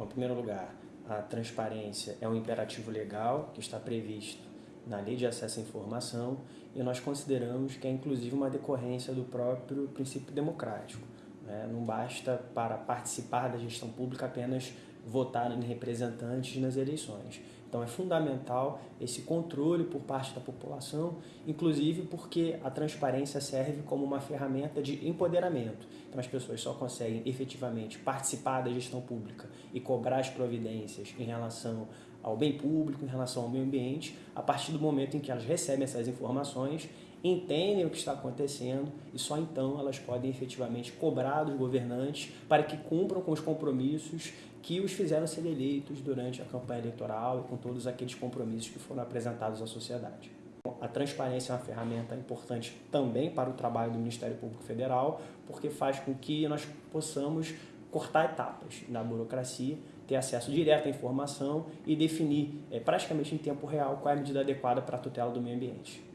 Bom, em primeiro lugar, a transparência é um imperativo legal que está previsto na Lei de Acesso à Informação e nós consideramos que é inclusive uma decorrência do próprio princípio democrático. Né? Não basta para participar da gestão pública apenas votar em representantes nas eleições. Então é fundamental esse controle por parte da população, inclusive porque a transparência serve como uma ferramenta de empoderamento. Então as pessoas só conseguem efetivamente participar da gestão pública e cobrar as providências em relação ao bem público, em relação ao meio ambiente, a partir do momento em que elas recebem essas informações, entendem o que está acontecendo e só então elas podem efetivamente cobrar dos governantes para que cumpram com os compromissos que os fizeram ser eleitos durante a campanha eleitoral e com todos aqueles compromissos que foram apresentados à sociedade. A transparência é uma ferramenta importante também para o trabalho do Ministério Público Federal, porque faz com que nós possamos cortar etapas na burocracia, ter acesso direto à informação e definir é, praticamente em tempo real qual é a medida adequada para a tutela do meio ambiente.